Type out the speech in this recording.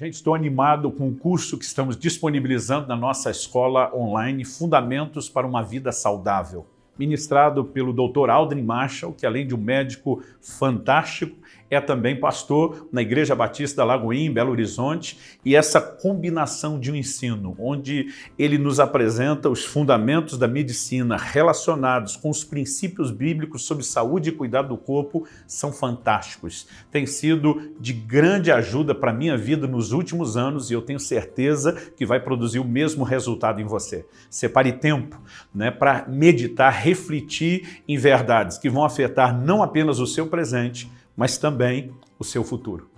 Gente, estou animado com o curso que estamos disponibilizando na nossa escola online, Fundamentos para uma Vida Saudável, ministrado pelo Dr. Aldrin Marshall, que além de um médico fantástico, é também pastor na Igreja Batista Lagoinha, em Belo Horizonte, e essa combinação de um ensino, onde ele nos apresenta os fundamentos da medicina relacionados com os princípios bíblicos sobre saúde e cuidado do corpo, são fantásticos. Tem sido de grande ajuda para a minha vida nos últimos anos e eu tenho certeza que vai produzir o mesmo resultado em você. Separe tempo né, para meditar, refletir em verdades que vão afetar não apenas o seu presente, mas também o seu futuro.